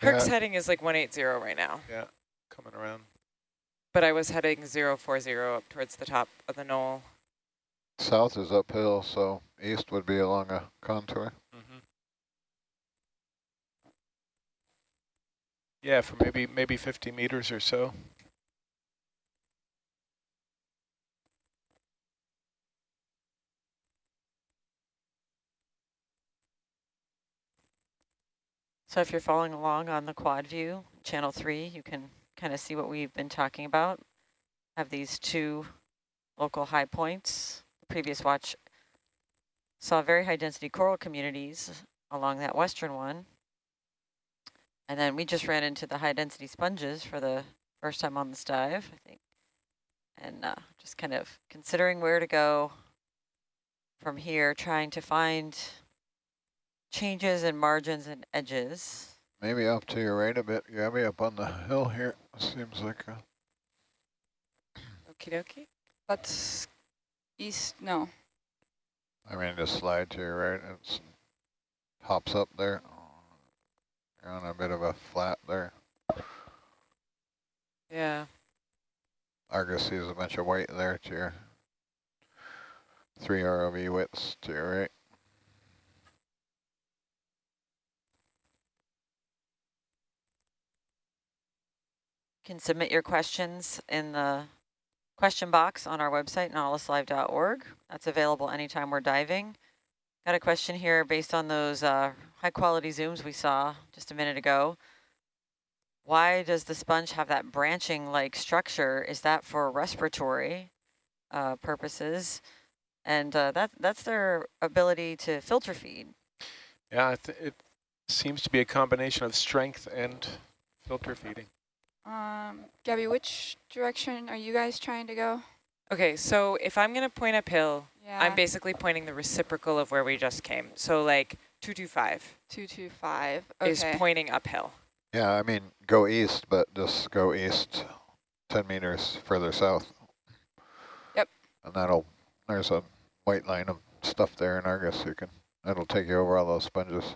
Herc's Yeah. heading is like 180 right now, Yeah, coming around. but I was heading 040 up towards the top of the knoll. South is uphill, so east would be along a contour. Mm-hmm. Yeah, for maybe maybe 50 meters or so. So if you're following along on the quad view, channel three, you can kind of see what we've been talking about. Have these two local high points. The previous watch saw very high density coral communities along that western one. And then we just ran into the high density sponges for the first time on this dive, I think. And uh, just kind of considering where to go from here, trying to find changes in margins and edges. Maybe up to your right a bit, Gabby, up on the hill here. Seems like a Okie dokie. That's east, no. I mean, just slide to your right. It hops up there. You're on a bit of a flat there. Yeah. Argus sees a bunch of white there to your three ROV widths to your right. Can submit your questions in the question box on our website, nautiluslive.org. That's available anytime we're diving. Got a question here based on those uh, high quality zooms we saw just a minute ago. Why does the sponge have that branching like structure? Is that for respiratory uh, purposes? And uh, that that's their ability to filter feed. Yeah, th it seems to be a combination of strength and filter feeding. Um, Gabby, which direction are you guys trying to go? Okay, so if I'm going to point uphill, Yeah. I'm basically pointing the reciprocal of where we just came. So like 225 225. is pointing uphill. Yeah, I mean, go east, but just go east 10 meters further south. Yep. And that'll, there's a white line of stuff there in Argus. You can, that'll take you over all those sponges.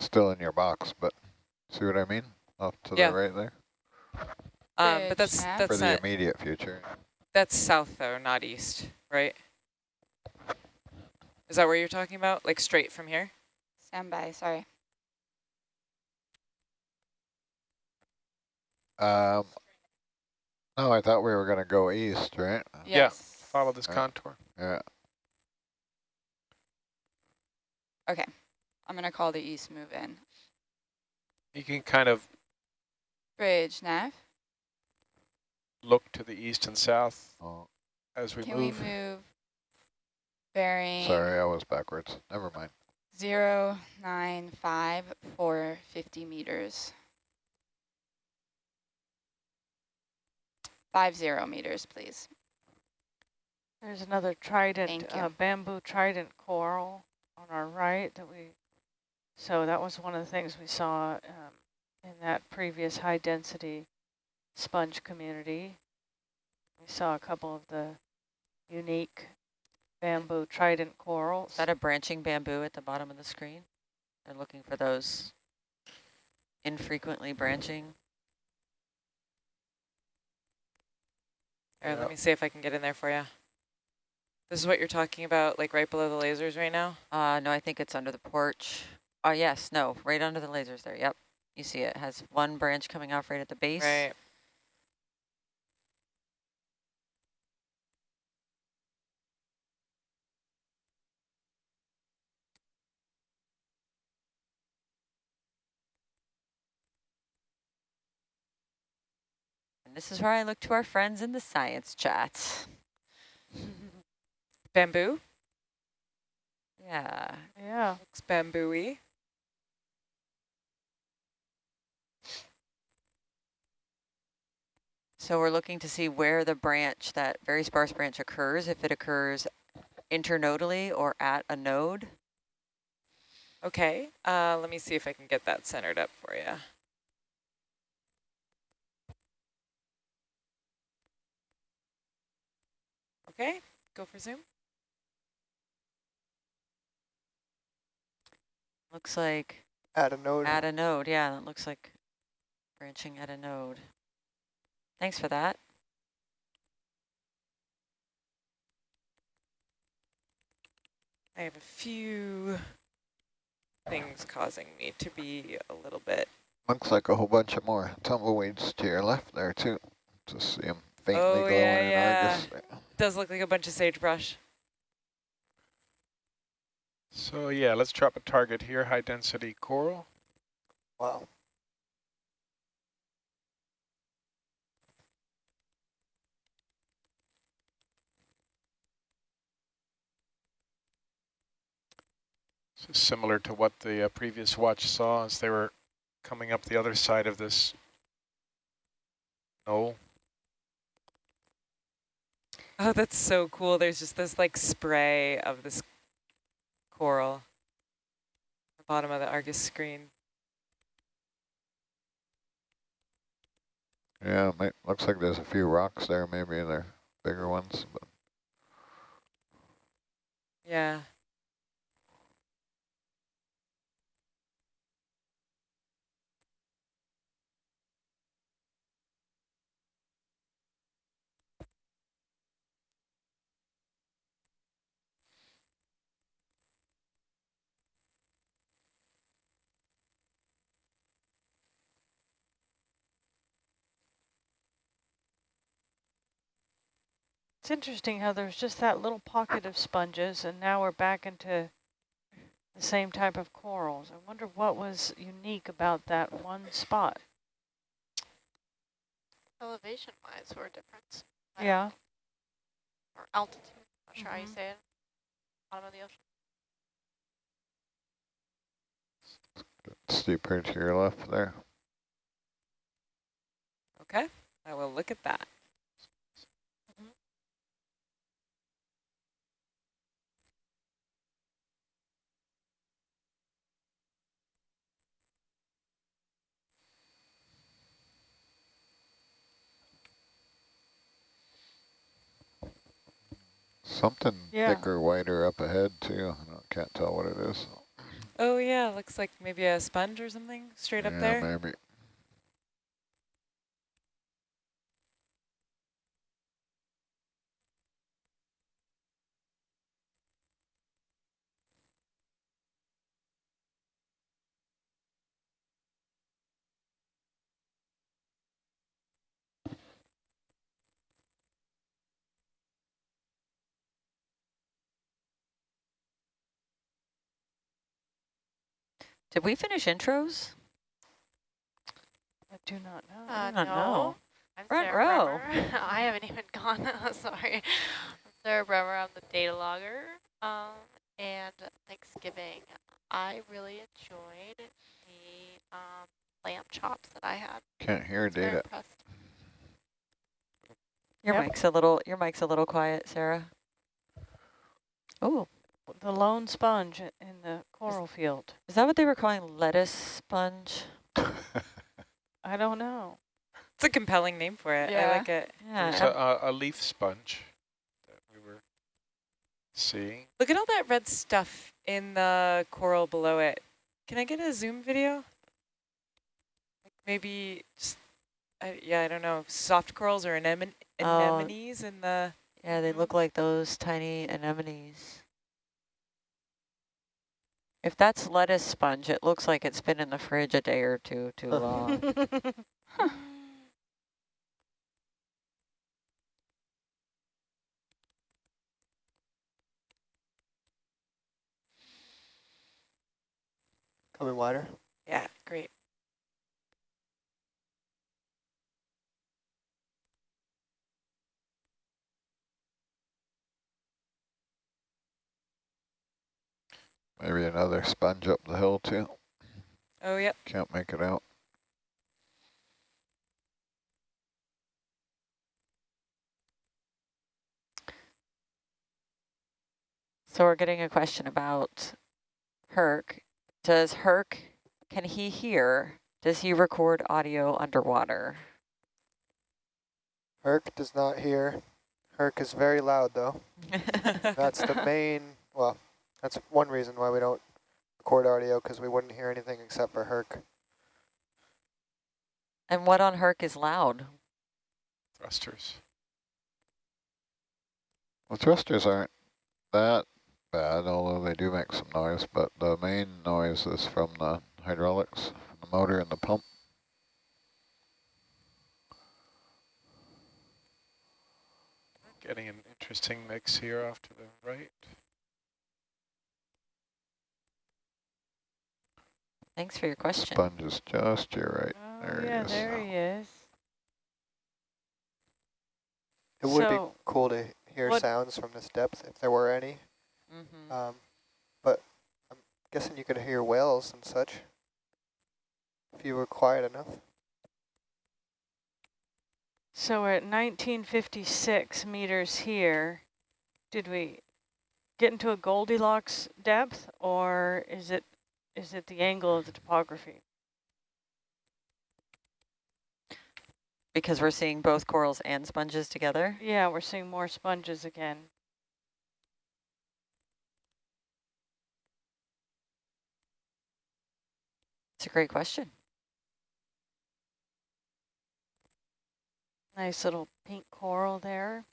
Still in your box, but see what I mean? Off to Yeah. the right there. Um, but that's map. that's For the not, immediate future. that's south though, not east, right? Is that where you're talking about? Like straight from here? Stand by, sorry. Um, no, I thought we were going to go east, right? Yeah. Yes. Follow this Uh, contour. Yeah. Okay. I'm going to call the east move in. You can kind of Bridge, nav. look to the east and south Oh, as we Can move. we move bearing sorry, I was backwards. Never mind. zero nine five for 50 meters? Five zero meters, please. There's another trident, Thank you. uh, bamboo trident coral on our right that we, so that was one of the things we saw um, in that previous high density sponge community. We saw a couple of the unique bamboo trident corals. Is that a branching bamboo at the bottom of the screen? They're looking for those infrequently branching. All right, Yeah. let me see if I can get in there for you. This is what you're talking about, like right below the lasers right now? Uh, no, I think it's under the porch. Oh, yes, no, right under the lasers there. Yep. You see it has one branch coming off right at the base. Right. And this is where I look to our friends in the science chat. Bamboo? Yeah. Yeah. Looks bamboo-y. So we're looking to see where the branch, that very sparse branch occurs, if it occurs internodally or at a node. Okay, uh, let me see if I can get that centered up for you. Okay, go for zoom. Looks like Add a node. Add a node, yeah, that looks like branching at a node. Thanks for that. I have a few things causing me to be a little bit. Looks like a whole bunch of more tumbleweeds to your left there too. Just see them faintly Oh, glowing yeah, in yeah. Argus. Does look like a bunch of sagebrush. So yeah, let's drop a target here, high density coral. Wow. Similar to what the uh, previous watch saw as they were coming up the other side of this knoll. Oh, that's so cool. There's just this like spray of this coral. at The bottom of the Argus screen. Yeah, it might, looks like there's a few rocks there. Maybe they're bigger ones. But Yeah. Interesting how there's just that little pocket of sponges and now we're back into the same type of corals. I wonder what was unique about that one spot. Elevation wise or difference. I don't Yeah. Or altitude, not sure how you Mhm. say it. Bottom of the ocean. steeper to your left there. Okay. I will look at that. Something Yeah. thicker, wider up ahead too. I don't- can't tell what it is. Oh yeah, looks like maybe a sponge or something straight up yeah, there. maybe. Did we finish intros? I do not know. Uh, don't no. know. I'm Front Sarah row. I haven't even gone. Sorry. I'm Sarah Bremer. I'm the data logger. Um, and Thanksgiving, I really enjoyed the um, lamb chops that I had. Can't hear Very data. impressed. Your Yep. mic's a little your mic's a little quiet, Sarah. Oh, The lone sponge in the coral field. is that what they were calling lettuce sponge? I don't know. It's a compelling name for it. I like it. There's Yeah. a, a, a leaf sponge that we were seeing. Look at all that red stuff in the coral below it. Can I get a zoom video? Like maybe just, I, yeah, I don't know, soft corals or anemone Oh. anemones in the, Yeah, they look like those tiny anemones. If that's lettuce sponge, it looks like it's been in the fridge a day or two too long. Coming wider. yeah, great. Maybe another sponge up the hill too. Oh, yep. Can't make it out. So we're getting a question about Herc. Does Herc, can he hear? Does he record audio underwater? Herc does not hear. Herc is very loud though. That's the main, well, that's one reason why we don't record audio because we wouldn't hear anything except for Herc. And what on Herc is loud? Thrusters. The thrusters aren't that bad, although they do make some noise, but the main noise is from the hydraulics, the motor and the pump. Getting an interesting mix here off to the right. Thanks for your question. Sponge is just to your right. Oh, There he yeah, is. there he is. It would be cool to hear what- sounds from this depth if there were any. Mm -hmm. Um, but I'm guessing you could hear whales and such if you were quiet enough. So we're at 1956 meters here. Did we get into a Goldilocks depth or is it is it the angle of the topography? Because we're seeing both corals and sponges together? Yeah, we're seeing more sponges again. It's a great question. Nice little pink coral there.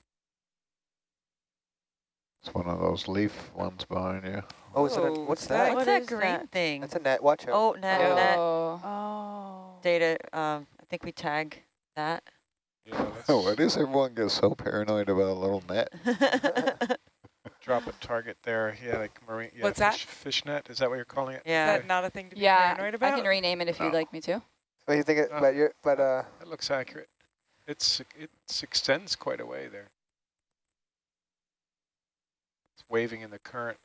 It's one of those leaf ones behind you. Oh, is it a, Whoa, what's that? that- What's that that is green that? thing? That's a net. Watch out. Oh, net, Oh. net Oh. Oh. data. Um, I think we tag that. Yeah, Oh, why does everyone get so paranoid about a little net? drop a target there. Yeah, like marine. Yeah, What's that? fish, Fish net. Is that what you're calling it? yeah. that not a thing to be Yeah, paranoid about? I can rename it if you'd Oh. like me to. What do you think? It, Oh. but you're, but uh, That looks accurate. It's it extends quite a way there. It's waving in the current,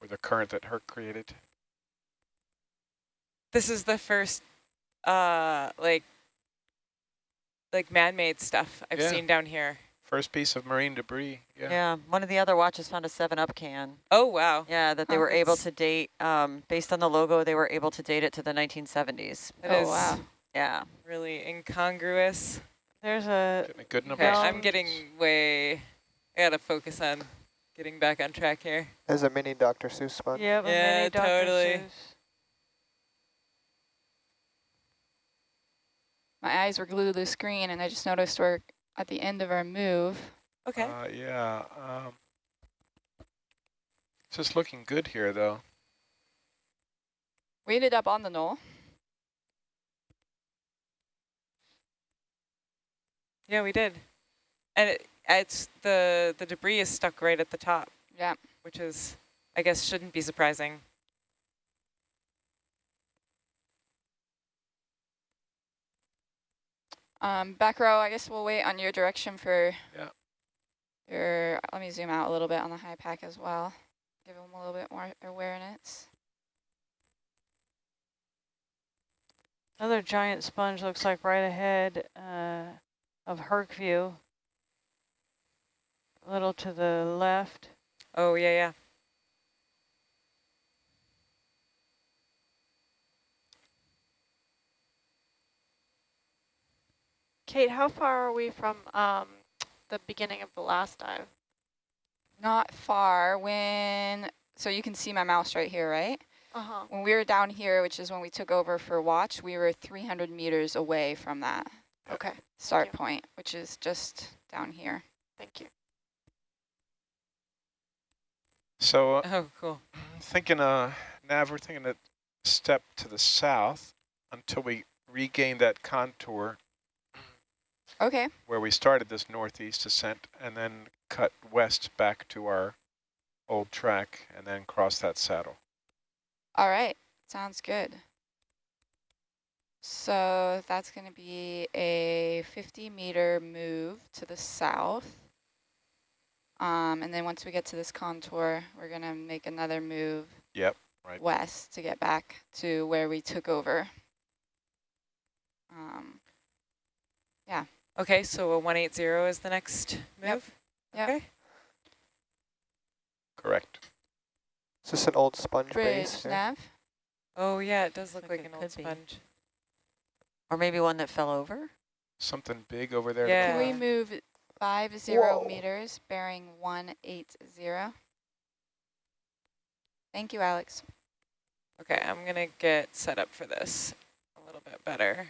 or the current that Herc created. this is the first, uh, like, like man-made stuff I've Yeah. seen down here. First piece of marine debris. Yeah. Yeah, one of the other watches found a 7-Up can. Oh, wow. Yeah, that they Huh. were able to date, um, based on the logo, they were able to date it to the 1970s. Oh, is wow. Yeah. really incongruous. There's a Getting a good number. Okay, I'm getting way, I gotta focus on getting back on track here. there's a mini Dr. Seuss sponge. yep, Yeah, mini Dr. totally. Seuss. My eyes were glued to the screen, and I just noticed we're at the end of our move. Okay. Uh, yeah. Um, it's just looking good here, though. We ended up on the knoll. yeah, we did. And it, it's the, the debris is stuck right at the top, Yeah. which is, I guess, shouldn't be surprising. Um, back row, I guess we'll wait on your direction for Yeah. your, let me zoom out a little bit on the high pack as well. Give them a little bit more awareness. Another giant sponge looks like right ahead uh, of Herc view. A little to the left. Oh, yeah, yeah. Kate, how far are we from um, the beginning of the last dive? Not far when, so you can see my mouse right here, right? Uh-huh. When we were down here, which is when we took over for watch, we were 300 meters away from that Okay, start point, which is just down here. thank you. So uh, Oh, cool. thinking, uh, Nav, we're thinking a step to the south until we regain that contour Okay, where we started this northeast ascent and then cut west back to our old track and then cross that saddle. all right, sounds good. So that's going to be a 50 meter move to the south. Um, and then once we get to this contour, we're going to make another move Yep, right. west to get back to where we took over. Um, yeah. Okay, so a 180 is the next move? Yep. Okay. Correct. Is this an old sponge bridge base? here? nav. Oh, yeah, it does look Like like, an old could be. sponge. Or maybe one that fell over? Something big over there. Yeah. Can we move five zero Whoa. meters, bearing one eight zero? Thank you, Alex. Okay, I'm gonna get set up for this a little bit better.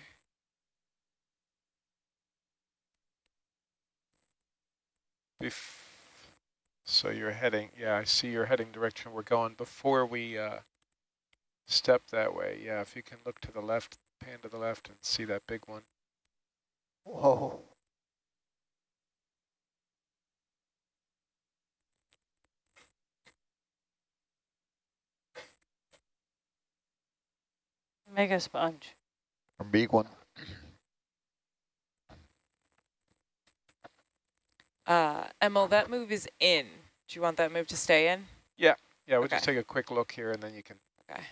Bef so you're heading, yeah, I see you're heading direction we're going. Before we uh, step that way, yeah, if you can look to the left, pan to the left and see that big one. Whoa. Mega sponge. A big one. Uh, Emil, that move is in. Do you want that move to stay in? Yeah, Yeah, we'll Okay. just take a quick look here and then you can. Okay.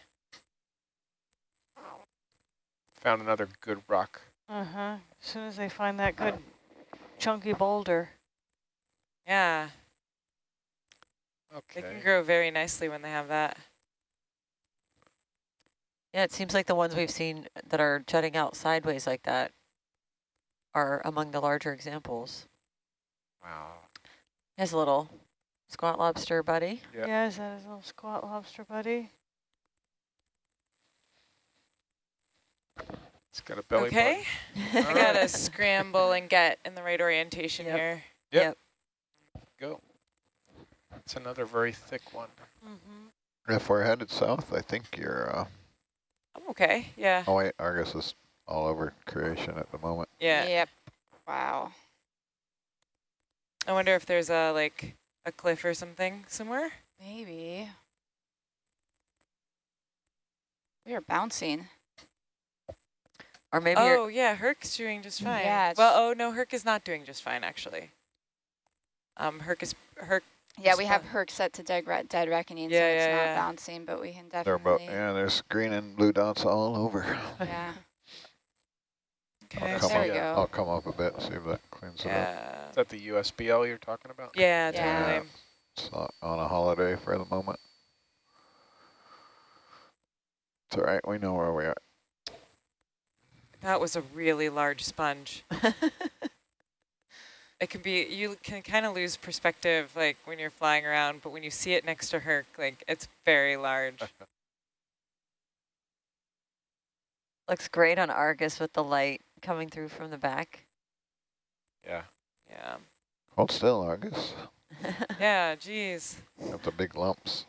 Found another good rock. Uh-huh. As soon as they find that good chunky boulder. Yeah, Okay. they can grow very nicely when they have that. Yeah, it seems like the ones we've seen that are jutting out sideways like that are among the larger examples. Wow. Here's a little squat lobster buddy. Yeah. Yeah, is that his little squat lobster buddy? It's got a belly okay, button. I gotta scramble and get in the right orientation Yep. here. Go. It's another very thick one. Mm-hmm. If we're headed south, I think you're, uh, I'm okay. Yeah. oh wait, Argus is all over creation at the moment. Yeah. Yep. Wow. I wonder if there's a like a cliff or something somewhere. Maybe. We are bouncing. Or maybe oh yeah, Herc's doing just fine. Yeah, Well, oh no, Herc is not doing just fine actually. Um, Herc is Herc. Yeah, we have Respo- Herc set to dead, dead reckoning, so it's yeah, not yeah. bouncing, but we can They're about, definitely. yeah, there's green and blue dots all over. yeah. Okay. I'll come There up, we go. I'll come up a bit, see if that cleans it up. Yeah. Is that the USBL you're talking about? Yeah. Yeah. Totally. It's not on a holiday for the moment. It's all right, we know where we are. That was a really large sponge. It can be, you can kind of lose perspective like when you're flying around, but when you see it next to Herc, like it's very large. looks great on Argus with the light coming through from the back. Yeah. Yeah. Hold still, Argus. Yeah, geez. Got the big lumps.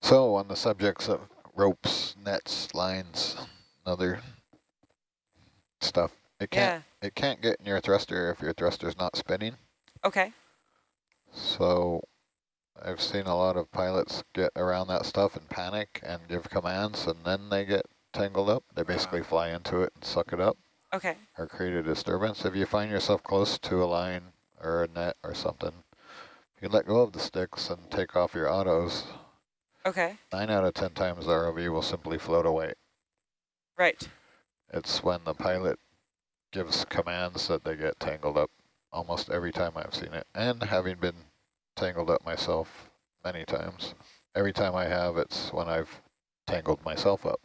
So on the subjects of ropes, nets, lines, other stuff, it can't Yeah. it can't get in your thruster if your thruster's not spinning. Okay. So I've seen a lot of pilots get around that stuff and panic and give commands and then they get tangled up. They uh-huh. basically fly into it and suck it up Okay. or create a disturbance. If you find yourself close to a line or a net or something, you let go of the sticks and take off your autos. Okay. Nine out of 10 times the ROV will simply float away. Right. It's when the pilot gives commands that they get tangled up almost every time I've seen it. And having been tangled up myself many times, every time I have, it's when I've tangled myself up.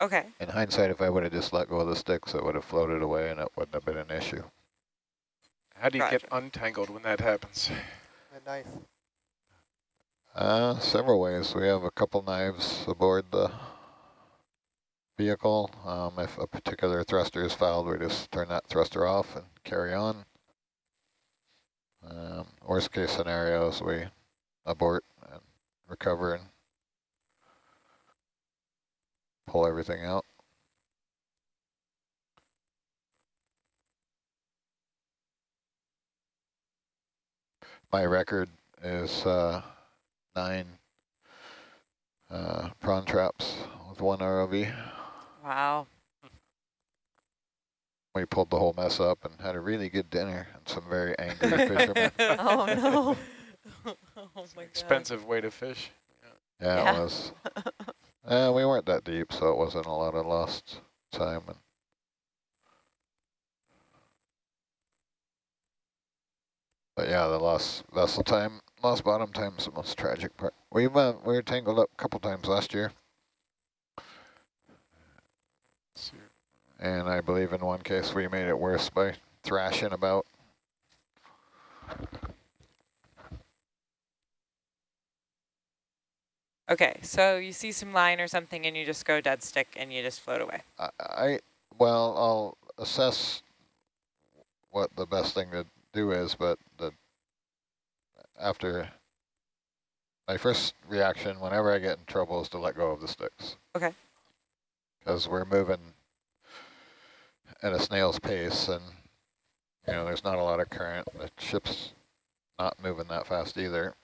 Okay. In hindsight, if I would have just let go of the sticks, it would have floated away and it wouldn't have been an issue. How do you get untangled when that happens? A knife. Uh, several ways. We have a couple knives aboard the vehicle. Um, if a particular thruster is fouled, we just turn that thruster off and carry on. Um, worst case scenarios, we abort and recover and pull everything out. My record is uh, nine uh, prawn traps with one ROV. Wow. We pulled the whole mess up and had a really good dinner and some very angry fishermen. Oh, no. oh my god. Expensive way to fish. Yeah, Yeah. it was. Uh, we weren't that deep, so it wasn't a lot of lost time. And but yeah, the lost vessel time, lost bottom time is the most tragic part. We went, we were tangled up a couple times last year, And I believe in one case we made it worse by thrashing about. Okay, so you see some line or something and you just go dead stick and you just float away. I, I well, I'll assess what the best thing to do is, but the after my first reaction whenever I get in trouble is to let go of the sticks. Okay. Because we're moving at a snail's pace and you know there's not a lot of current. The ship's not moving that fast either.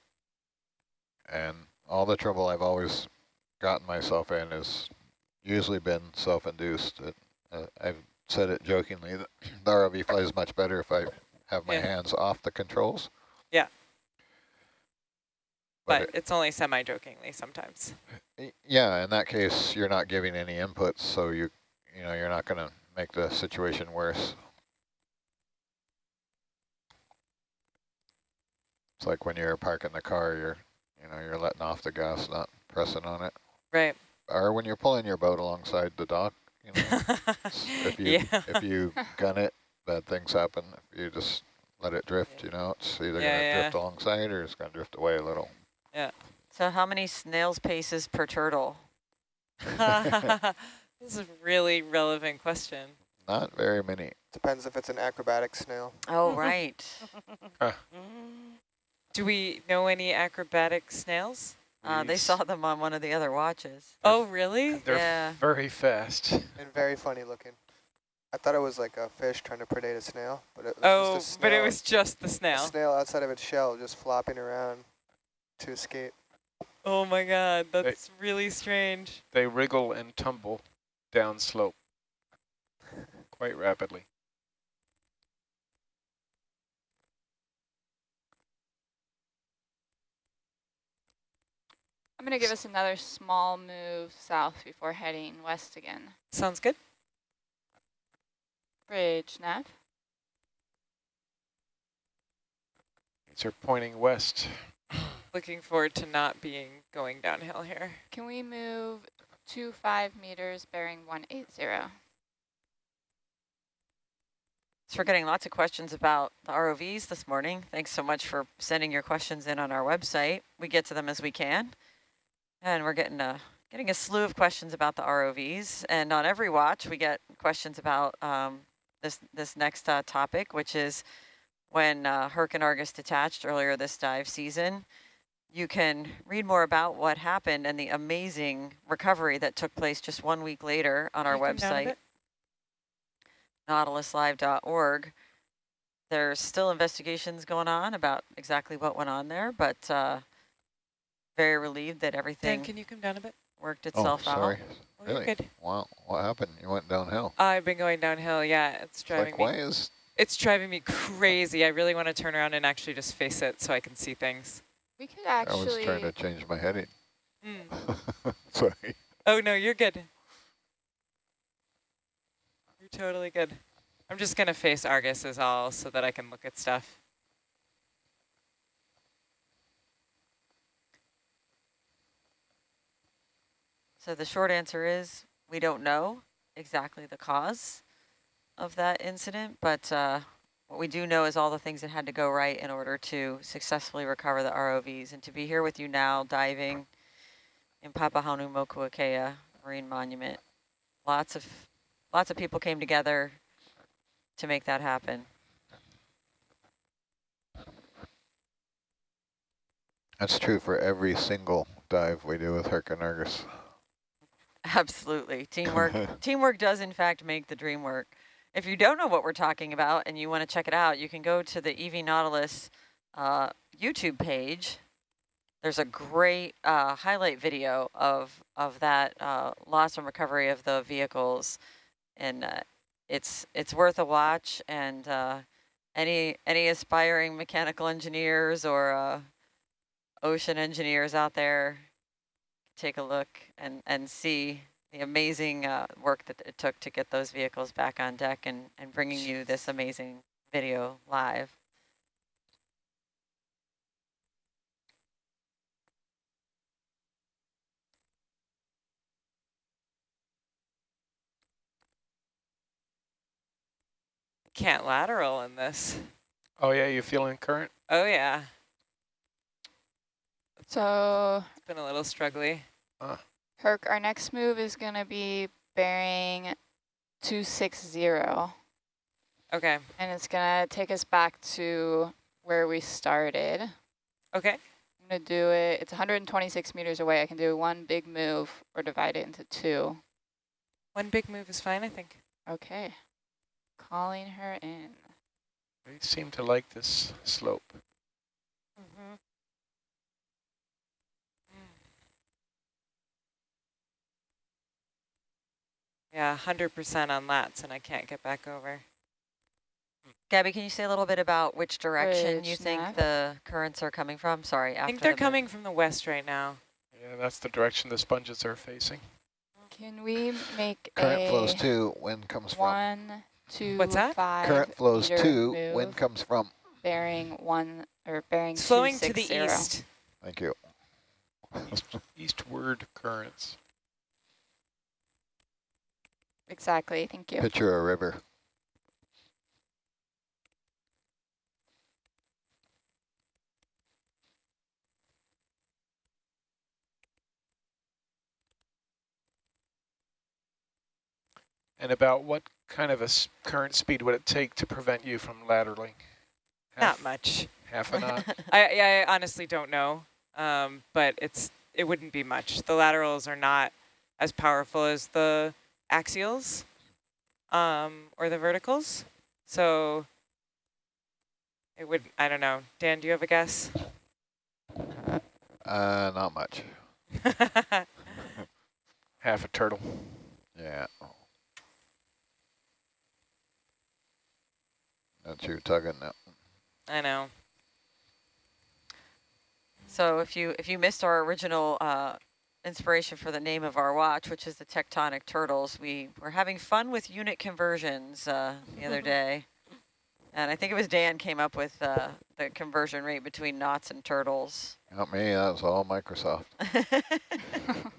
And all the trouble I've always gotten myself in has usually been self-induced. Uh, I've said it jokingly that the ROV flies much better if I have my Yeah. hands off the controls. Yeah. But But it's only semi-jokingly sometimes. Yeah, in that case, you're not giving any inputs, so you, you know, you're not going to make the situation worse. It's like when you're parking the car, you're, you know, you're letting off the gas, not pressing on it. Right. Or when you're pulling your boat alongside the dock, you know, if you yeah. if you gun it, bad things happen. If you just let it drift, you know, it's either Yeah, going to yeah. drift alongside or it's going to drift away a little. Yeah. So how many snail's paces per turtle? this is a really relevant question. Not very many. Depends if it's an acrobatic snail. Oh, right. Do we know any acrobatic snails? Uh, they saw them on one of the other watches. Oh, really? They're Yeah. very fast. and very funny looking. I thought it was like a fish trying to predate a snail, but it was Oh, just a snail. but it snail- was just the a snail. snail outside of its shell just flopping around to escape. Oh my god, that's really strange. They wriggle and tumble down slope quite rapidly. I'm going to give us another small move south before heading west again. Sounds good. Bridge, Nav. These are pointing west. Looking forward to not being going downhill here. Can we move two five meters bearing 180? So we're getting lots of questions about the ROVs this morning. Thanks so much for sending your questions in on our website. We get to them as we can. And we're getting a, getting a slew of questions about the ROVs. And on every watch, we get questions about um, this, this next uh, topic, which is when uh, Herc and Argus detached earlier this dive season. You can read more about what happened and the amazing recovery that took place just one week later on our Can you come down a website nautiluslive.org. There's still investigations going on about exactly what went on there, but uh, very relieved that Dan, everything can you come down a bit? worked Oh, itself sorry. out. Oh, you're Really? good. Wow, what happened? You went downhill. I've been going downhill, yeah, it's It's driving like, me. why is It's driving me crazy. I really want to turn around and actually just face it so I can see things. We could I was trying to change my heading. Mm. Sorry. Oh no, you're good. You're totally good. I'm just gonna face Argus as all so that I can look at stuff. So the short answer is we don't know exactly the cause of that incident, but uh, what we do know is all the things that had to go right in order to successfully recover the ROVs. And to be here with you now diving in Papahanaumokuakea Marine Monument, lots of lots of people came together to make that happen. That's true for every single dive we do with Argus. Absolutely. Teamwork teamwork does in fact make the dream work. If you don't know what we're talking about and you want to check it out, you can go to the EV Nautilus uh, YouTube page. There's a great uh, highlight video of of that uh, loss and recovery of the vehicles, and uh, it's it's worth a watch. And uh, any any aspiring mechanical engineers or uh, ocean engineers out there, take a look and, and see the amazing uh, work that it took to get those vehicles back on deck and, and bringing you this amazing video live. Can't lateral in this. Oh yeah, you feeling current? Oh yeah. So It's been a little struggly. Herc, our next move is going to be bearing 260. Okay. And it's going to take us back to where we started. Okay. I'm going to do it. It's 126 meters away. I can do one big move or divide it into two. One big move is fine, I think. Okay. Calling her in. They seem to like this slope. Yeah, 100% on lats, and I can't get back over. Gabby, can you say a little bit about which direction you think nav? the currents are coming from? Sorry, I think they're the coming from the west right now. Yeah, that's the direction the sponges are facing. Can we make Current a flows two, wind comes from. one, two, What's that? five Current flows meter two, wind comes from. bearing one or bearing It's flowing to the 260. east. Thank you. East, eastward currents. Exactly. Thank you. Picture a river. And about what kind of a s- current speed would it take to prevent you from lateraling? Not much. half a knot? I, I honestly don't know, um, but it's it wouldn't be much. The laterals are not as powerful as the axials um, or the verticals, so it would. I don't know. Dan, do you have a guess? Uh, not much. half a turtle. Yeah. That's you tugging now. I know. So if you if you missed our original uh, inspiration for the name of our watch, which is the tectonic turtles, we were having fun with unit conversions uh, the other day, and I think it was Dan came up with uh, the conversion rate between knots and turtles. Not me, that was all Microsoft.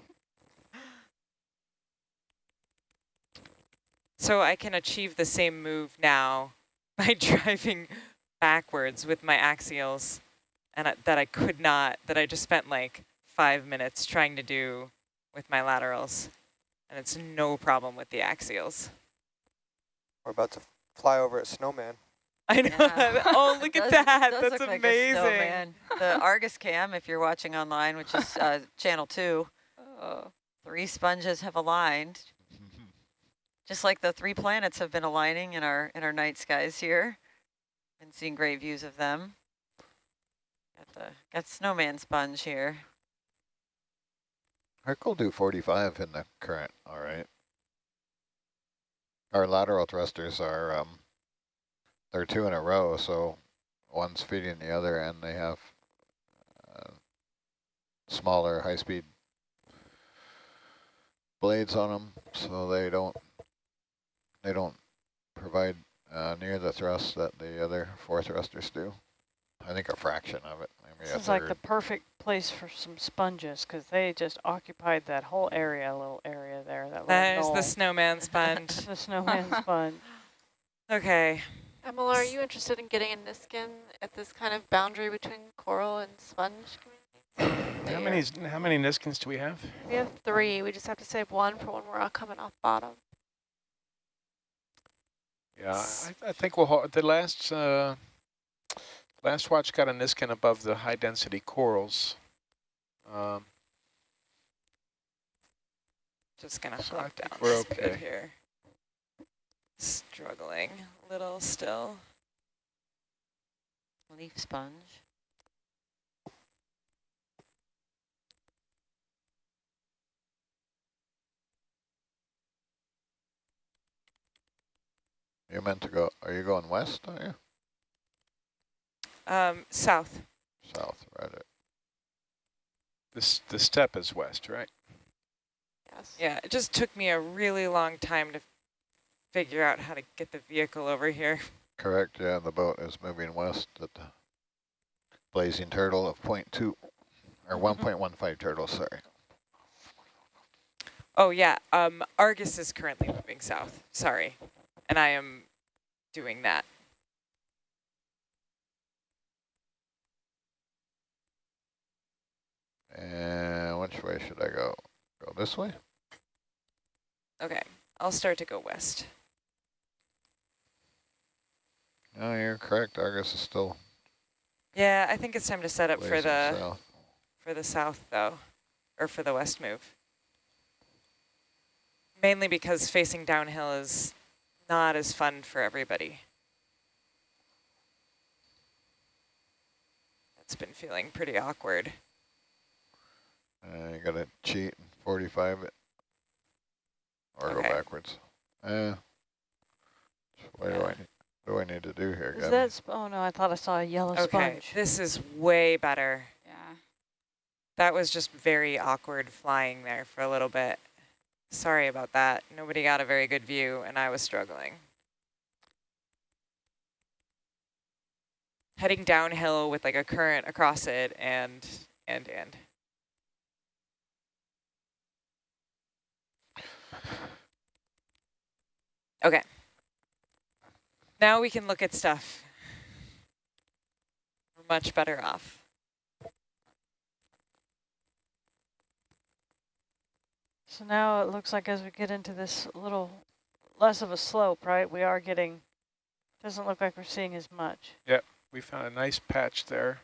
So I can achieve the same move now by driving backwards with my axials and I, that I could not, that I just spent like five minutes trying to do with my laterals. And it's no problem with the axials. We're about to fly over a snowman. I know. Yeah. oh, look It at does- it that. does That's look like a amazing. snowman. the Argus cam, if you're watching online, which is uh, channel two, Oh. three sponges have aligned, just like the three planets have been aligning in our in our night skies here, and seeing great views of them. Got the got snowman sponge here. Herc will do 45 in the current, all right. Our lateral thrusters are, um, they're two in a row, so one's feeding the other and they have uh, smaller high-speed blades on them, so they don't, they don't provide uh, near the thrust that the other four thrusters do. I think a fraction of it, This a is like the perfect place for some sponges because they just occupied that whole area, a little area there. That There's little the snowman sponge. the snowman sponge. Okay. Emma, are you interested in getting a Niskin at this kind of boundary between coral and sponge communities? How many, how many Niskins do we have? We have three. We just have to save one for when we're all coming off bottom. Yeah, I, I think we'll, ho- the last, uh, last watch got a Niskin above the high density corals. Um, Just gonna So hop down we're this bit okay. here. Struggling a little still. Leaf sponge. You're meant to go, are you going west, are you? Um, south. South, right. this, the step is west, right? Yes. Yeah, it just took me a really long time to figure out how to get the vehicle over here. Correct, yeah, the boat is moving west at the blazing turtle of point two, or one point one five turtle, sorry. Oh yeah, um, Argus is currently moving south. Sorry, and I am doing that. Way should I go? Go this way? Okay, I'll start to go west. No, you're correct. Argus is still Yeah, I think it's time to set up for the south. for the south though, or for the west move. Mainly because facing downhill is not as fun for everybody. It's been feeling pretty awkward. Uh, you gotta cheat and 45 it. Or Okay. go backwards. Uh, what do I need, what do I need to do here, Is Gabby? that, oh no, I thought I saw a yellow Okay, sponge. this is way better. Yeah. That was just very awkward flying there for a little bit. Sorry about that. Nobody got a very good view and I was struggling. Heading downhill with like a current across it and, and, and. Okay. Now we can look at stuff. We're much better off. So now it looks like as we get into this little less of a slope, right, we are getting, doesn't look like we're seeing as much. Yep, we found a nice patch there.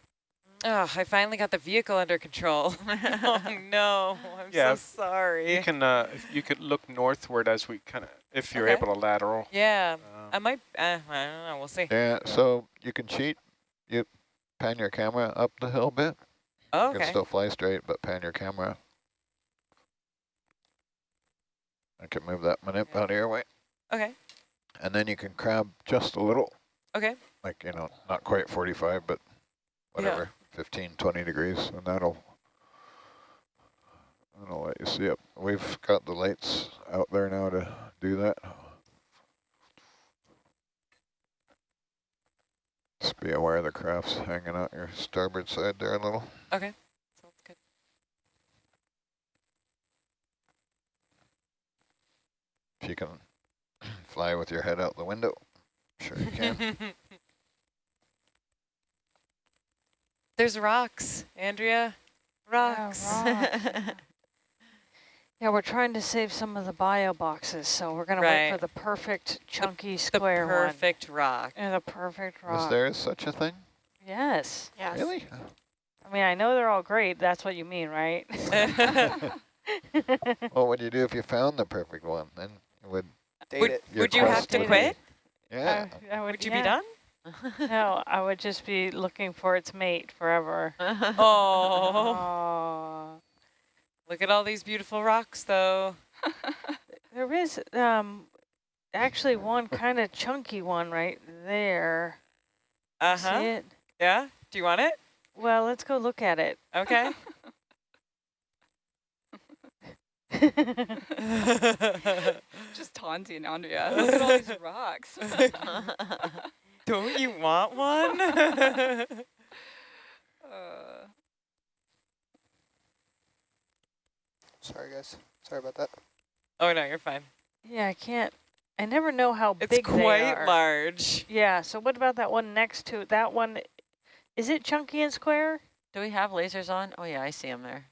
Oh, I finally got the vehicle under control. oh no, I'm Yeah, so sorry. You can uh, you could look northward as we kind of if you're Okay. able to lateral. yeah, Um, I might, uh, I don't know, we'll see. Yeah, so you can cheat. You pan your camera up the hill a bit. Oh, You can still fly straight, but pan your camera. I can move that manip out of your way. okay, And then you can crab just a little, okay. like, you know, not quite 45, but whatever, 15, 20 degrees, and that'll, that'll let you see it. We've got the lights out there now to do that. Just be aware the craft's hanging out your starboard side there a little. Okay, sounds good. If you can fly with your head out the window, sure you can. There's rocks, Andrea. Rocks. rocks. Yeah, we're trying to save some of the bio boxes, so we're gonna wait for the perfect chunky the square perfect rock. And the perfect rock. Is there such a thing? Yes. Yes. Really? I mean, I know they're all great. That's what you mean, right? Well, what do you do if you found the perfect one? Then you would Date would it. would you have to would quit? be- Yeah. I, I would, Would you yeah. be done? No, I would just be looking for its mate forever. Oh, Oh. Look at all these beautiful rocks, though. There is um actually one kind of chunky one right there. Uh See huh. it? Yeah. Do you want it? Well, let's go look at it. Okay. Just taunting Andrea. Look at all these rocks. Don't you want one? uh, Sorry, guys. Sorry about that. oh no, you're fine. yeah, I can't. I never know how It's big they are quite large. Yeah. So what about that one next to it? That one? Is it chunky and square? Do we have lasers on? Oh, yeah, I see him there.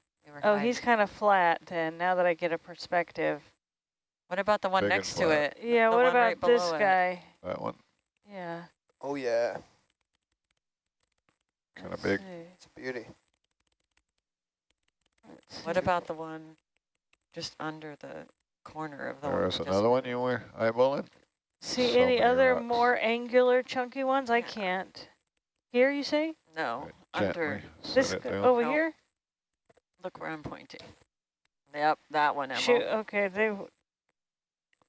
Oh, hiding. he's kind of flat. Then now that I get a perspective. What about the one Big next to it? Yeah. The what about right this below it. guy? That one, Yeah. Oh, yeah. kind of big. see, It's a beauty. let's What see. about the one just under the corner of the one? There's another one you were eyeballing? See So any other rocks. more angular chunky ones? I can't. Here, you say? No, Right, under. This set it g- down. over No. here? Look where I'm pointing. Yep, that one, Emma. Shoot. Okay. They.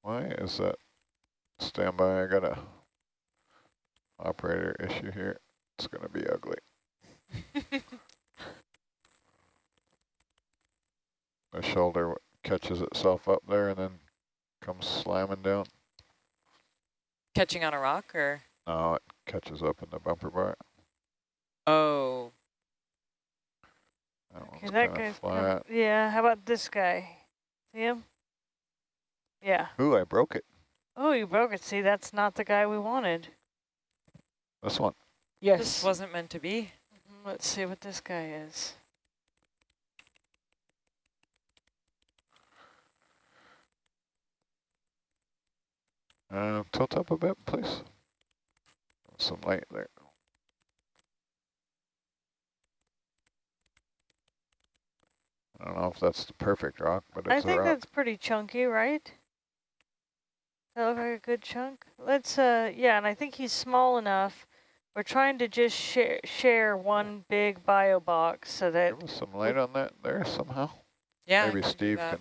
Why is that? Stand by, I got a operator issue here. It's gonna be ugly. The shoulder catches itself up there and then comes slamming down. Catching on a rock or? No, it catches up in the bumper bar. Oh. That Okay, one's that kind guy's. of flat. com- yeah. How about this guy? See him? Yeah. Ooh, I broke it. Oh, you broke it. See, that's not the guy we wanted. This one. Yes. This wasn't meant to be. Mhm, Let's see what this guy is. Uh, tilt up a bit, please. Some light there. I don't know if that's the perfect rock, but I it's a think rock. that's pretty chunky, right? That look like a good chunk. Let's, uh, yeah, and I think he's small enough. We're trying to just share share one big bio box so that Give us some light on that there somehow. Yeah. Maybe Steve can.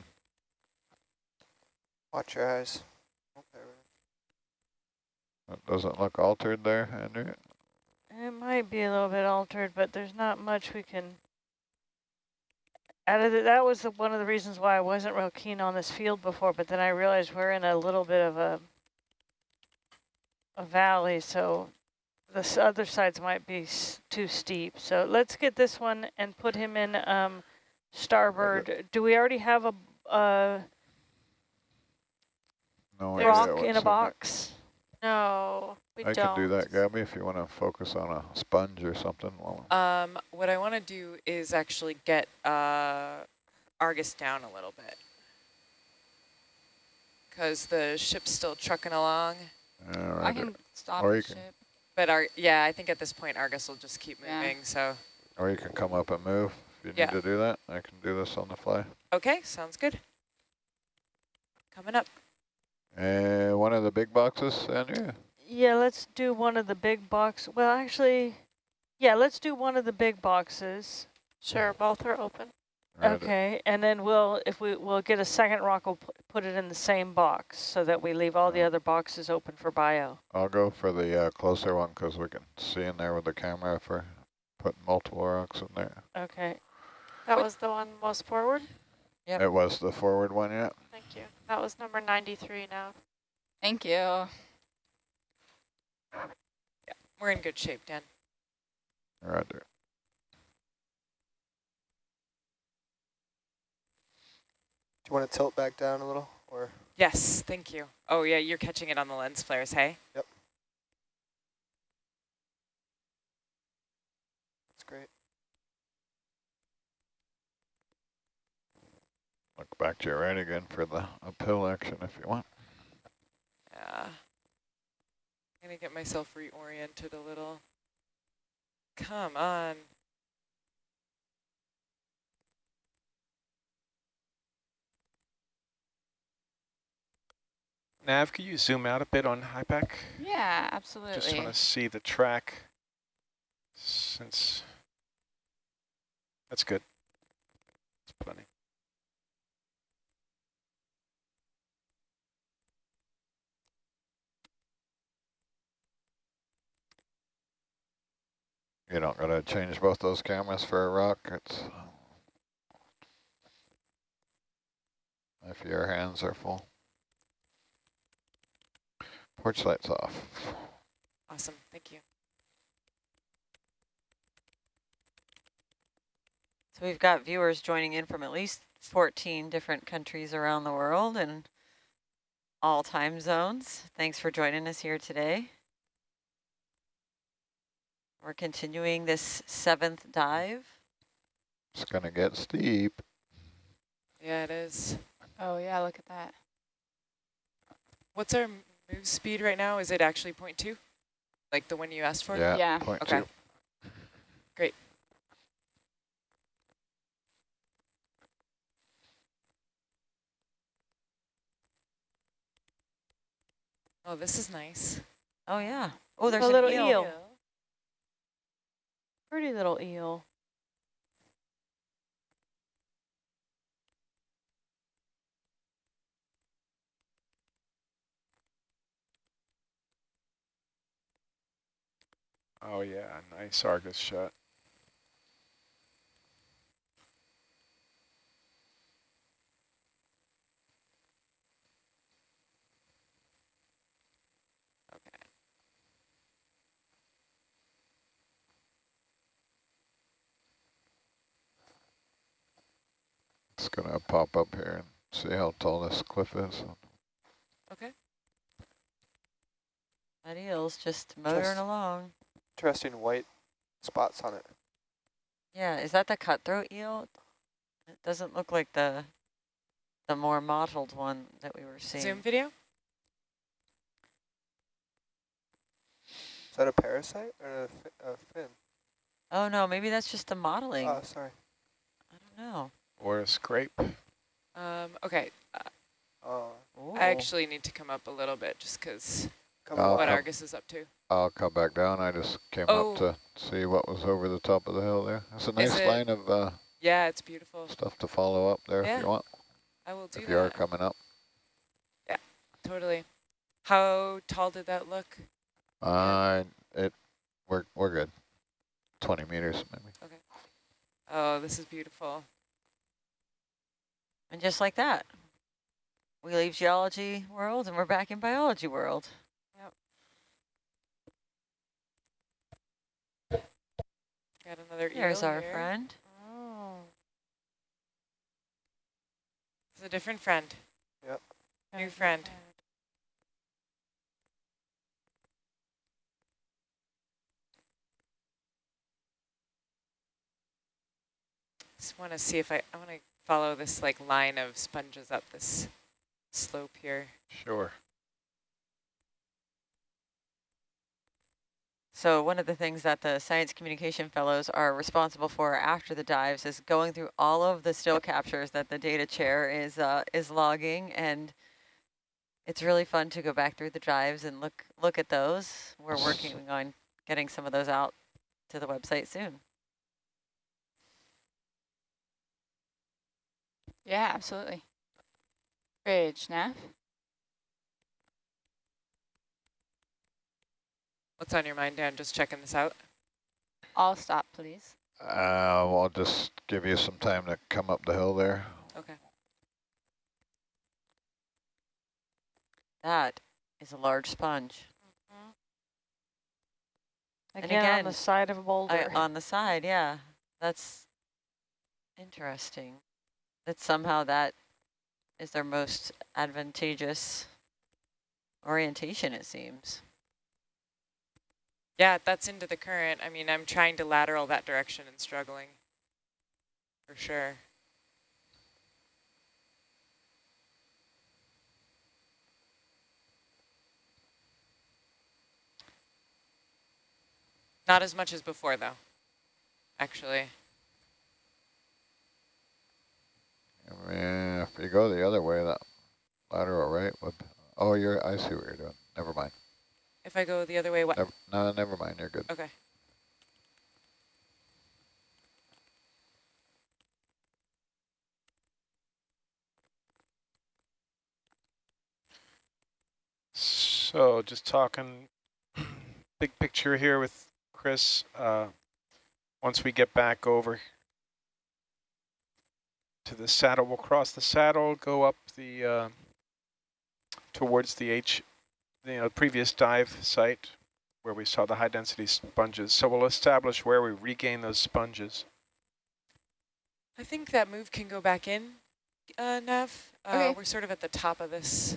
Watch your eyes. That doesn't look altered there, Andrew. it might be a little bit altered, but there's not much we can. Out of the, that was the, one of the reasons why I wasn't real keen on this field before, but then I realized we're in a little bit of a a valley, so the other sides might be s too steep. So let's get this one and put him in um, starboard. Do we already have a, a No There's- idea rock in a box? No, we I don't. can do that, Gabby, if you want to focus on a sponge or something. Um, what I want to do is actually get uh, Argus down a little bit. Because the ship's still trucking along. All I right. can stop Or the you can- ship. But our, yeah, I think at this point Argus will just keep moving. Yeah. moving. So, Or you can come up and move if you Yeah. need to do that. I can do this on the fly. okay, sounds good. Coming up. And one of the big boxes, Andrea. Yeah, let's do one of the big box. Well, actually, yeah, let's do one of the big boxes. Sure, both are open. Right, Okay, and then we'll, if we, we'll get a second rock, we'll pu- put it in the same box so that we leave all the other boxes open for bio. I'll go for the uh, closer one because we can see in there with the camera if we're putting multiple rocks in there. Okay, That was the one most forward? Yep. It was the forward one, yeah. Thank you. That was number 93 now. Thank you. Yeah, We're in good shape, Dan. Roger. Do you want to tilt back down a little, or Yes, thank you. Oh, yeah, you're catching it on the lens flares, hey? that's great. Look back to your right again for the uphill action if you want. Yeah. I'm going to get myself reoriented a little. Come on. Nav, could you zoom out a bit on HiPAP? Yeah, absolutely. Just want to see the track since that's good. That's plenty. You don't gotta change both those cameras for a rock. It's if your hands are full. Porch lights off. Awesome, thank you. So we've got viewers joining in from at least 14 different countries around the world and all time zones. Thanks for joining us here today. We're continuing this seventh dive. It's gonna get steep. Yeah, it is. Oh yeah, look at that. What's our move speed right now? Is it actually 0.2? Like the one you asked for? Yeah, Yeah. point Okay. two. Great. Oh, this is nice. Oh yeah. Oh, there's a an little eel. eel. Pretty little eel. Oh yeah, nice Argus shot. It's gonna pop up here and see how tall this cliff is. Okay. That eel's just motoring Just- along. Interesting white spots on it. Yeah, is that the cutthroat eel? It doesn't look like the the more mottled one that we were seeing. Zoom video? Is that a parasite or a, fi a fin? Oh no, maybe that's just the modeling. Oh, sorry. I don't know. Or a scrape. Um, okay, Oh, I actually need to come up a little bit just because come on. what Argus is up to. I'll come back down. I just came Oh. up to see what was over the top of the hill there. It's a nice it- line of uh, Yeah, it's beautiful. stuff to follow up there Yeah, if you want, I will do if you are coming up. Yeah, totally. How tall did that look? Uh, it, we're, we're good. 20 meters maybe. Okay. Oh, this is beautiful. And just like that, we leave geology world and we're back in biology world. Yep. Got another There's eel our here. friend. Oh. It's a different friend. Yep. New friend. Just want to see if I, I want to follow this like line of sponges up this slope here. Sure. So one of the things that the science communication fellows are responsible for after the dives is going through all of the still captures that the data chair is uh, is logging, and it's really fun to go back through the dives and look look at those. We're working on getting some of those out to the website soon. Yeah, absolutely. Bridge, Nav. What's on your mind, Dan? Just checking this out. I'll stop, please. Uh, well, I'll just give you some time to come up the hill there. Okay. That is a large sponge Again, And on the side of a boulder. I, on the side. Yeah, that's interesting. That somehow that is their most advantageous orientation, it seems. Yeah, that's into the current. I mean, I'm trying to lateral that direction and struggling. For sure. Not as much as before, though, actually. Yeah, if you go the other way, that lateral right would. Oh, you're. I see what you're doing. Never mind. If I go the other way, what? Never, no, never mind. You're good. Okay. So just talking big picture here with Chris. Uh, once we get back over to the saddle, we'll cross the saddle, go up the uh, towards the H, you know, previous dive site where we saw the high density sponges. So we'll establish where we regain those sponges. I think that move can go back in, uh, Nav. Uh, Okay. We're sort of at the top of this.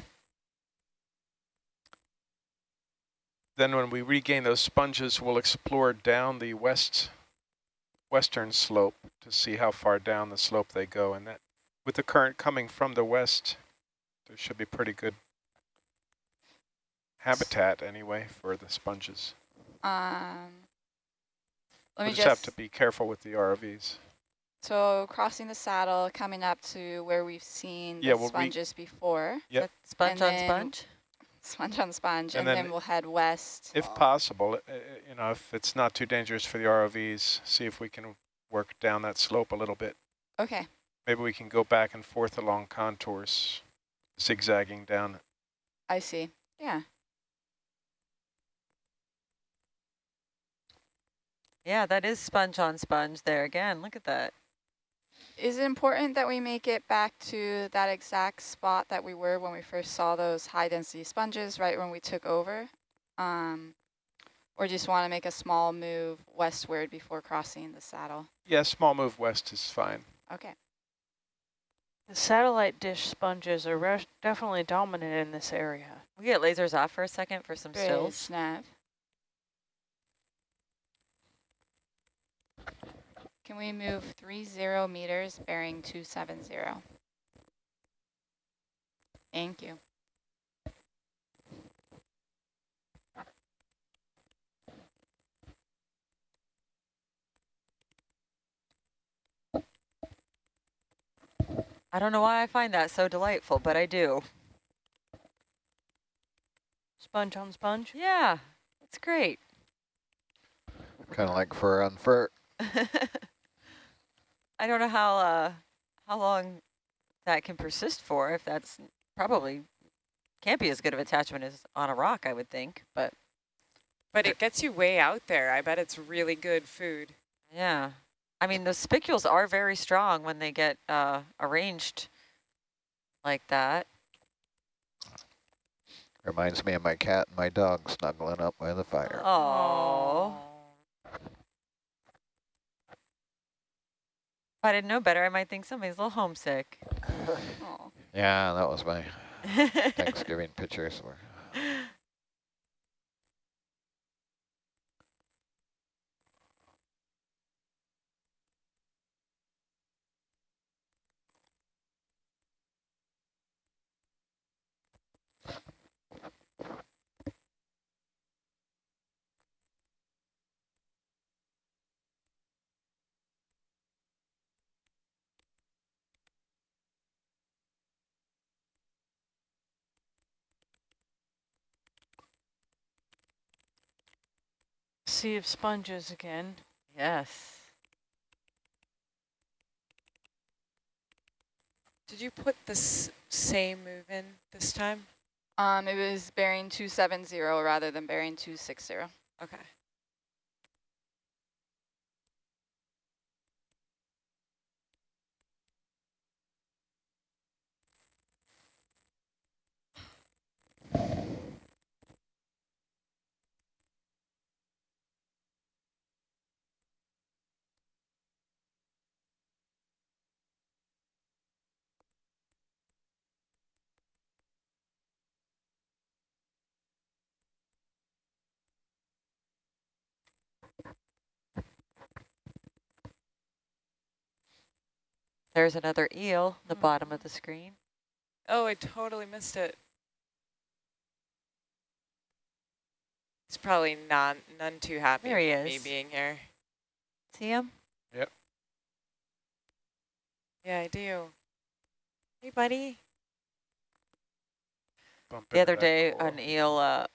Then when we regain those sponges, we'll explore down the west western slope to see how far down the slope they go. And that, with the current coming from the west, there should be pretty good habitat anyway for the sponges. Um, let we me just, have to be careful with the ROVs. so crossing the saddle, coming up to where we've seen Yeah, the we'll re- sponges before, Yep. Sponge And on sponge? sponge on sponge, And and, then then, we'll head west. If possible, uh, uh, you know, if it's not too dangerous for the ROVs, see if we can work down that slope a little bit. Okay, Maybe we can go back and forth along contours, zigzagging down. I see. Yeah. Yeah, that is sponge on sponge there again. Look at that. Is it important that we make it back to that exact spot that we were when we first saw those high density sponges, right when we took over? Um, or just want to make a small move westward before crossing the saddle? Yeah, small move west is fine. Okay. The satellite dish sponges are definitely dominant in this area. We get lasers off for a second for some Bridge, stills. nav. Can we move 30 meters bearing 270? Thank you. I don't know why I find that so delightful, but I do. Sponge on sponge? Yeah, it's great. Kind of like fur on fur. I don't know how uh, how long that can persist for, if that's probably can't be as good of attachment as on a rock, I would think, but. But it gets you way out there. I bet it's really good food. Yeah. I mean, the spicules are very strong when they get uh, arranged like that. Reminds me of my cat and my dog snuggling up by the fire. Oh. If I didn't know better, I might think somebody's a little homesick. Yeah, that was my Thanksgiving pictures. Were. Sea of sponges again. yes. Did you put this same move in this time? Um, it was bearing 270 rather than bearing 260. Okay. There's another eel, the bottom of the screen. Oh, I totally missed it. It's probably not none too happy There he with me being here. See him? Yep. Yeah, I do. Hey, buddy. Bump The other day, coral. an eel uh,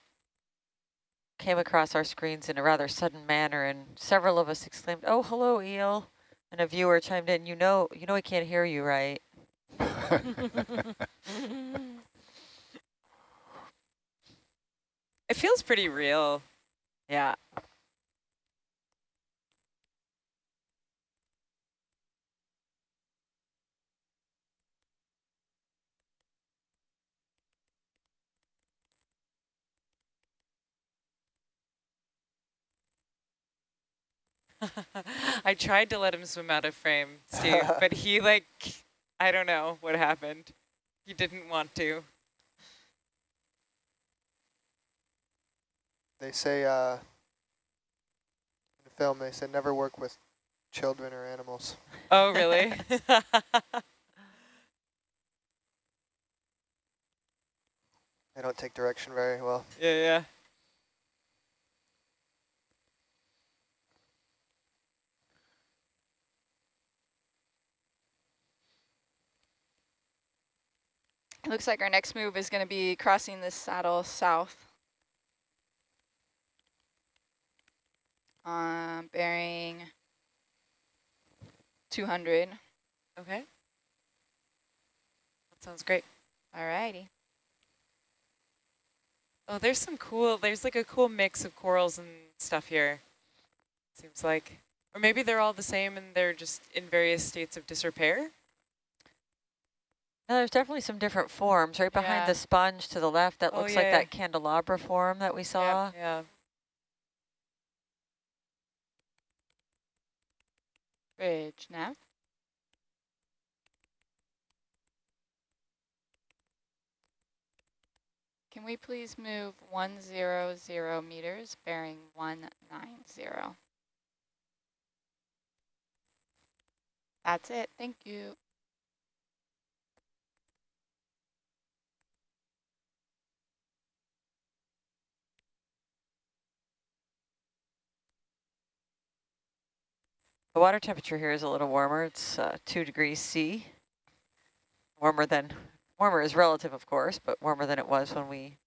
came across our screens in a rather sudden manner, and several of us exclaimed, "Oh, hello, eel!" And a viewer chimed in, "You know, you know, I can't hear you, right?" It feels pretty real. Yeah. I tried to let him swim out of frame, Steve, but he like, I don't know what happened. He didn't want to. They say uh, in the film, they said never work with children or animals. Oh, really? They don't take direction very well. yeah, yeah. It looks like our next move is going to be crossing this saddle south. Um, bearing 200. Okay. That sounds great. Alrighty. Oh, there's some cool, there's like a cool mix of corals and stuff here. Seems like. Or maybe they're all the same and they're just in various states of disrepair. No, there's definitely some different forms. Right behind Yeah. the sponge to the left, that Oh, looks like yeah. that candelabra form that we saw. Yeah. Bridge now. Can we please move 100 meters bearing 190? That's it. Thank you. The water temperature here is a little warmer. It's uh, 2 degrees C. warmer than, warmer is relative, of course, but warmer than it was when we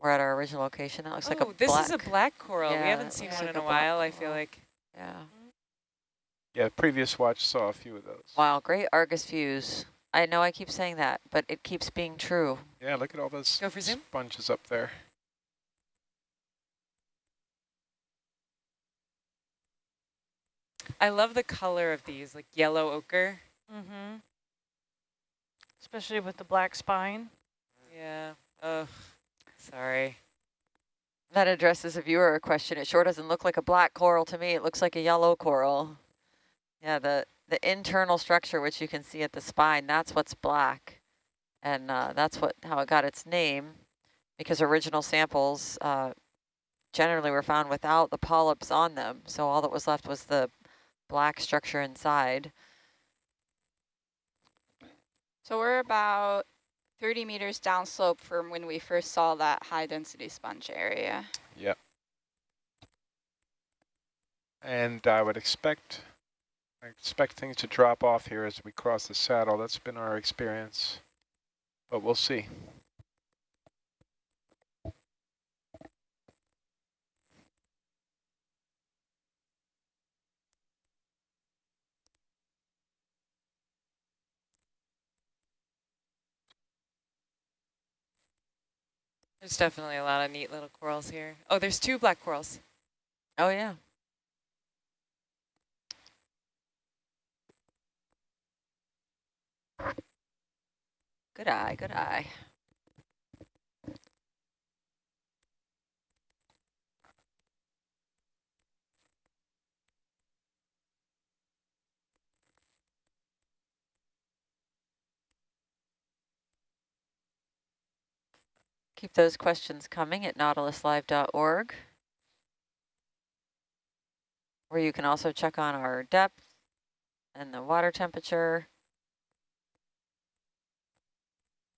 were at our original location. That looks like a oh, this black. is a black coral. we haven't seen one like in a a black while, I feel like. Yeah. Yeah, previous watch saw a few of those. Wow, great Argus views. I know I keep saying that, but it keeps being true. Yeah, look at all those Go for zoom. sponges up there. I love the color of these, like yellow ochre. Mm-hmm. Especially with the black spine. Yeah. Ugh. Sorry. That addresses a viewer question. It sure doesn't look like a black coral to me. It looks like a yellow coral. Yeah, the, the internal structure, which you can see at the spine, that's what's black. And uh, that's what how it got its name, because original samples uh, generally were found without the polyps on them. So all that was left was the black structure inside. So we're about 30 meters downslope from when we first saw that high density sponge area. Yep. And I would expect, I expect things to drop off here as we cross the saddle. That's been our experience, but we'll see. There's definitely a lot of neat little corals here. Oh, there's two black corals. Oh, yeah. Good eye, good eye. Keep those questions coming at nautiluslive.org, where you can also check on our depth and the water temperature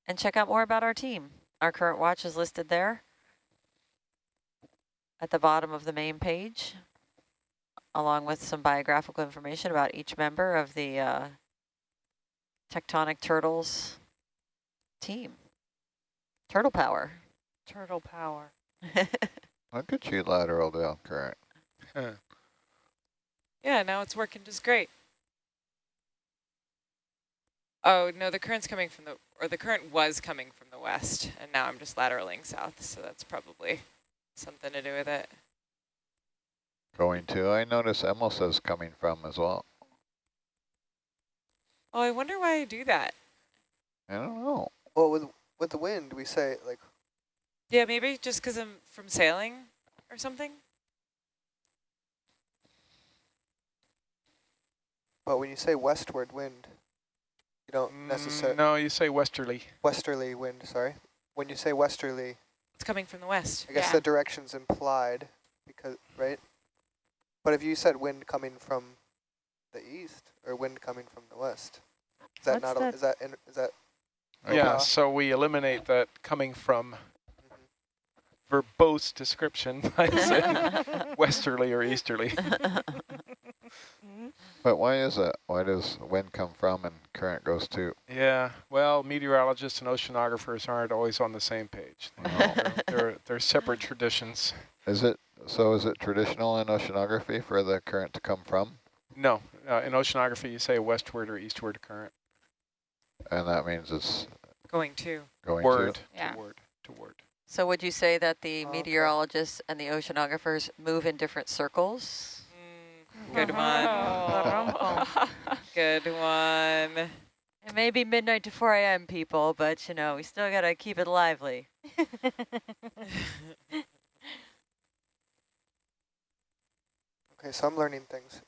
and check out more about our team. Our current watch is listed there at the bottom of the main page, along with some biographical information about each member of the uh, Tectonic Turtles team. Turtle power. Turtle power. Look at you lateral down current. Yeah, now it's working just great. Oh, no, the current's coming from the, or the current was coming from the west, and now I'm just lateraling south, so that's probably something to do with it. Going to, I notice Emil says coming from as well. Oh, I wonder why I do that. I don't know. Well, with with the wind, we say like Yeah, maybe just because I'm from sailing or something. But when you say westward wind, you don't necessarily Mm, no, you say westerly. westerly wind. Sorry, when you say westerly, It's coming from the west. I guess Yeah. the direction's implied because right. But if you said wind coming from the east or wind coming from the west, is that What's not? A, that? is that in, is that Yeah, Okay. so we eliminate that coming from verbose description by saying westerly or easterly. But why is that? Why does wind come from and current goes to? Yeah, well, meteorologists and oceanographers aren't always on the same page. They're, they're, they're separate traditions. Is it, so is it traditional in oceanography for the current to come from? No, uh, in oceanography you say westward or eastward current. And that means it's Going to. going Word, to? Yeah. toward, toward. So would you say that the okay. meteorologists and the oceanographers move in different circles? Mm, good one. Good one. It may be midnight to 4 a.m. people, but you know, we still got to keep it lively. Okay, so I'm learning things.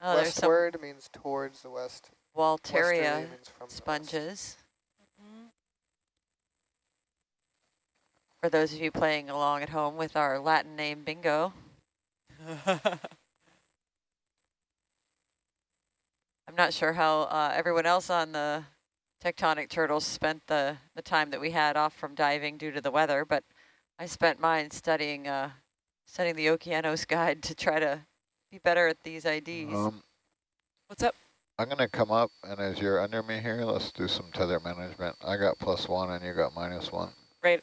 Oh, Westward means towards the west. Walteria Westerly means from sponges. For those of you playing along at home with our Latin name bingo, I'm not sure how uh, everyone else on the tectonic turtles spent the, the time that we had off from diving due to the weather, but I spent mine studying uh, studying the Okeanos guide to try to be better at these IDs. Um, What's up? I'm gonna come up, and as you're under me here, let's do some tether management. I got plus one, and you got minus one. Right.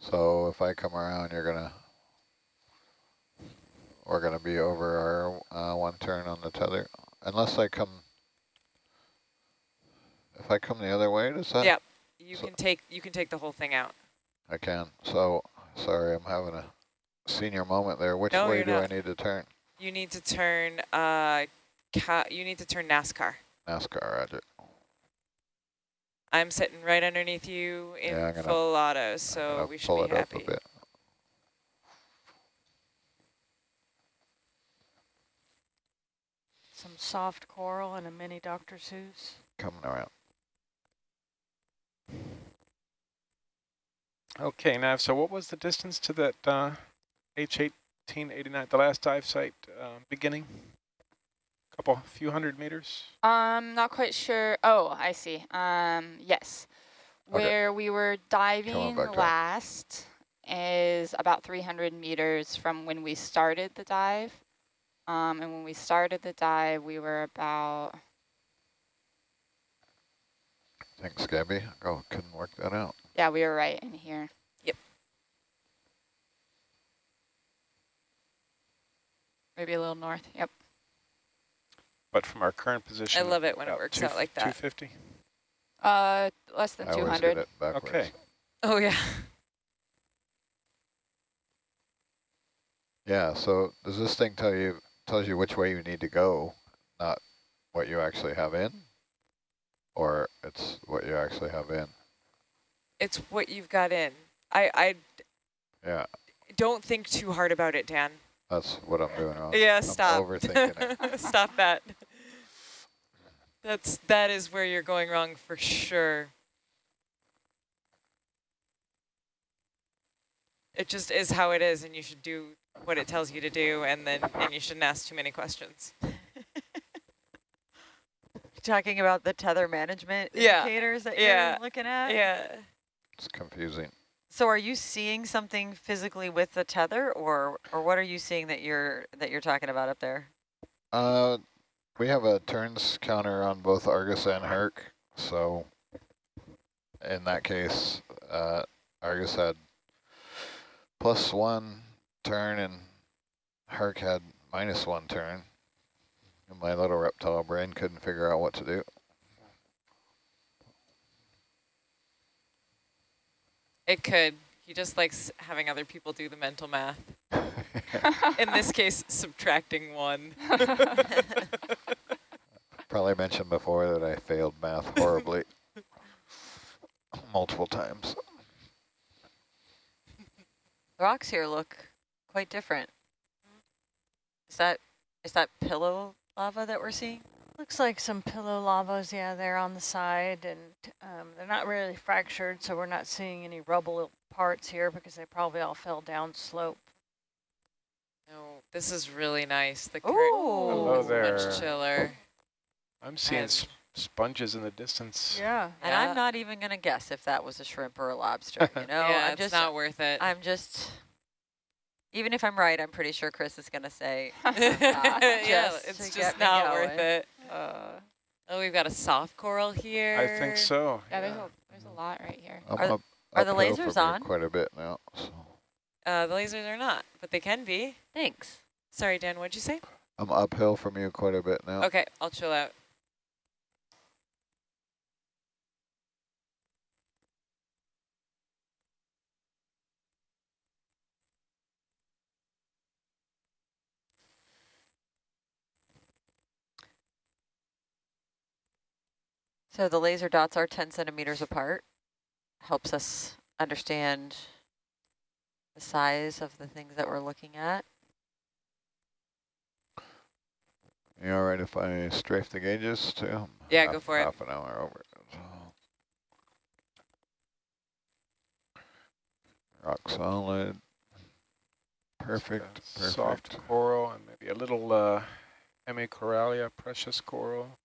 So if I come around, you're gonna, we're gonna be over our uh, one turn on the tether, unless I come. If I come the other way, does that? Yep. You So- can take you can take the whole thing out. I can. So sorry, I'm having a senior moment there. Which No, way do I need to turn? You need to turn uh you need to turn NASCAR. NASCAR, Roger. I'm sitting right underneath you in Yeah, gonna- full auto, so gonna we should pull be it happy. up a bit. Some soft coral and a mini Dr. Seuss. Coming around. Okay, Nav, so what was the distance to that uh, H1889, the last dive site um, beginning? Couple, few hundred meters? Um, not quite sure. Oh, I see. Um, yes. Okay. Where we were diving last is about 300 meters from when we started the dive. Um, and when we started the dive, we were about, Thanks, Gabby. Oh, couldn't work that out. yeah, we were right in here. Yep. Maybe a little north. Yep. But from our current position. I love it when it works two- out like that. 250? Uh, less than I always get 200. it backwards. Okay. Oh yeah. Yeah, so does this thing tell you, tells you which way you need to go, not what you actually have in? Or it's what you actually have in? It's what you've got in. I I Yeah, don't think too hard about it, Dan. that's what I'm doing wrong. Yeah, I'm stop. overthinking it. stop that. That's that is where you're going wrong for sure. It just is how it is, and you should do what it tells you to do, and then and you shouldn't ask too many questions. Talking about the tether management Yeah, indicators that yeah, you're looking at? Yeah. It's confusing. So are you seeing something physically with the tether or or what are you seeing that you're that you're talking about up there? Uh, we have a turns counter on both Argus and Herc, so in that case, uh, Argus had plus one turn and Herc had minus one turn. And my little reptile brain couldn't figure out what to do. It could. He just likes having other people do the mental math. In this case, subtracting one. Probably mentioned before that I failed math horribly multiple times. The rocks here look quite different. Is that is that pillow lava that we're seeing? Looks like some pillow lavas, yeah, they're on the side, and um, they're not really fractured, so we're not seeing any rubble parts here because they probably all fell down slope. No, this is really nice. The Ooh. Hello is there. much chiller. I'm seeing And- s sponges in the distance. Yeah. And Yeah. I'm not even gonna guess if that was a shrimp or a lobster, you know? yeah, I'm it's just not worth it. I'm just even if I'm right, I'm pretty sure Chris is gonna say yeah, just it's just get me not worth it. uh, Oh, we've got a soft coral here. I think so. Yeah, there's a, there's a lot right here. I'm Are- up, are the lasers on? Quite a bit now. So Uh, the lasers are not, but they can be. thanks. Sorry, Dan, what'd you say? I'm uphill from you quite a bit now. Okay, I'll chill out. So the laser dots are 10 centimeters apart. Helps us understand the size of the things that we're looking at. You all right if I strafe the gauges too? Yeah, half, go for it. Half an hour over. Rock solid. Perfect, perfect. Soft coral and maybe a little uh, Hemicorallium, precious coral.